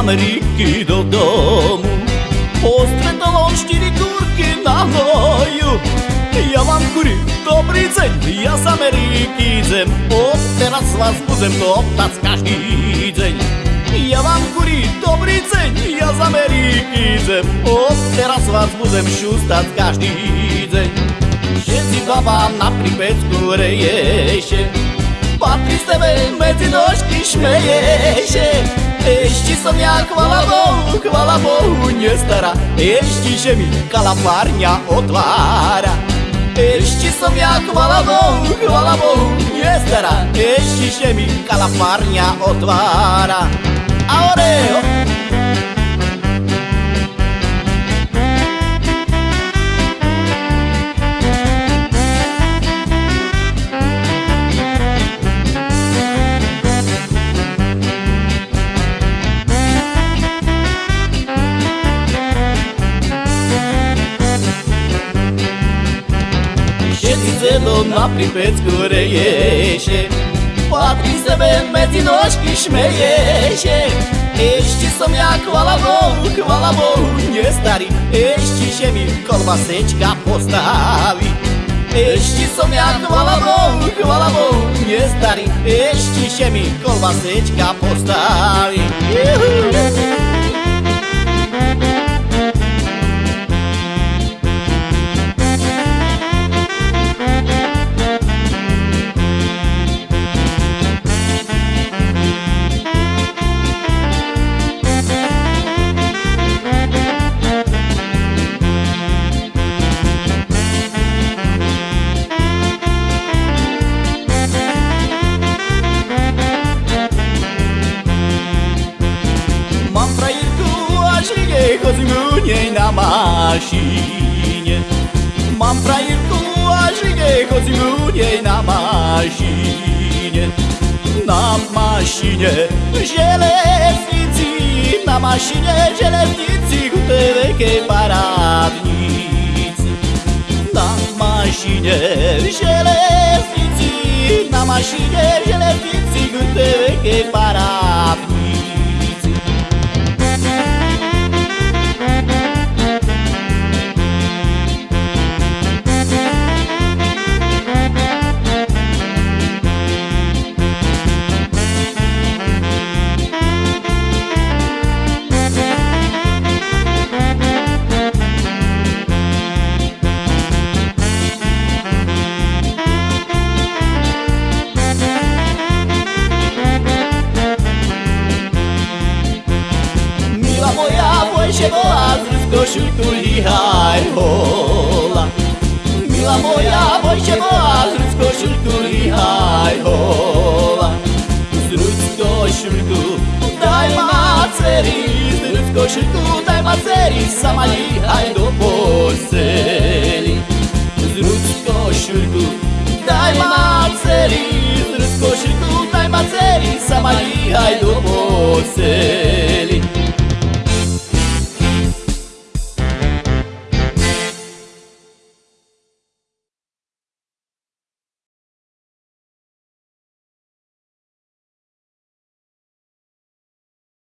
Ameriky do domu. Postretol on štyri kurky na hnoju Ja vám kuri, dobrý deň, ja z Ameriky idem. Od teraz vás budem toptať každý deň. Ja vám kuri, dobrý deň, ja z Ameriky idem. Od teraz vás budem šustať každý deň. Všetci babám na pripecku reješe. Patrí z tebe medzi nožky šmeješe ešte som ja, chvala Bohu, chvala Bohu, nestará. Ešte, že mi kalapárňa otvára. Ešte som ja, chvala Bohu, chvala Bohu, nestará. Ešte, že mi kalapárňa otvára. Ahora, sedlo na pripecku reješe. Patrí sebe medzi nožky šmeješe. Ešte som ja, chvala Bohu, chvala Bohu, nestarý. Ešte, že mi kolbasečka postaví. Ešte som ja, chvala Bohu, chvala Bohu, nestarý. Ešte, že mi kolbasečka postaví. Juhu. Nej na mašine. Mám frajerku a žige, chodím u nej na mašine. Na mašine železnici Na mašine železnici u tej veľkej parádnici Na mašine železnici Na mašine železnici შემოაზრს გოშურთული არ ჰოლა। მილა მოია ბოი შემოაზრს გოშურთული არ ჰოლა। ზრუც გოშურთუ დაიმაცერი ზრუც გოშურთუ დაიმაცერი სამალი აიდო ბოსელი ზრუც გოშურთუ დაიმაცერი ზრუც გოშურთუ დაიმაცერი სამალი აიდო ბოსელი